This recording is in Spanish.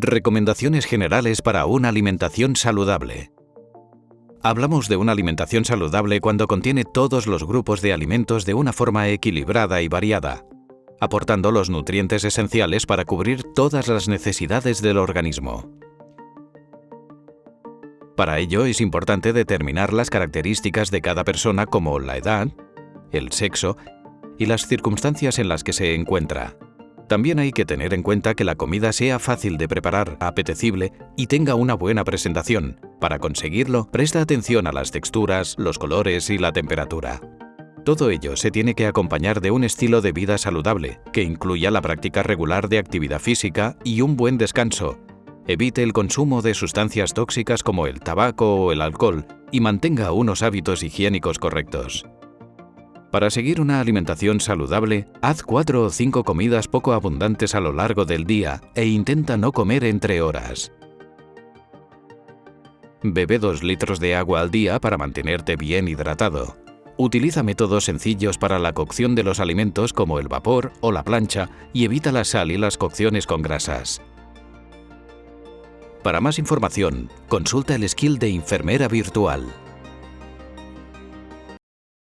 Recomendaciones generales para una alimentación saludable. Hablamos de una alimentación saludable cuando contiene todos los grupos de alimentos de una forma equilibrada y variada, aportando los nutrientes esenciales para cubrir todas las necesidades del organismo. Para ello es importante determinar las características de cada persona como la edad, el sexo y las circunstancias en las que se encuentra. También hay que tener en cuenta que la comida sea fácil de preparar, apetecible y tenga una buena presentación. Para conseguirlo, presta atención a las texturas, los colores y la temperatura. Todo ello se tiene que acompañar de un estilo de vida saludable, que incluya la práctica regular de actividad física y un buen descanso. Evite el consumo de sustancias tóxicas como el tabaco o el alcohol y mantenga unos hábitos higiénicos correctos. Para seguir una alimentación saludable, haz cuatro o cinco comidas poco abundantes a lo largo del día e intenta no comer entre horas. Bebe 2 litros de agua al día para mantenerte bien hidratado. Utiliza métodos sencillos para la cocción de los alimentos como el vapor o la plancha y evita la sal y las cocciones con grasas. Para más información, consulta el skill de enfermera virtual.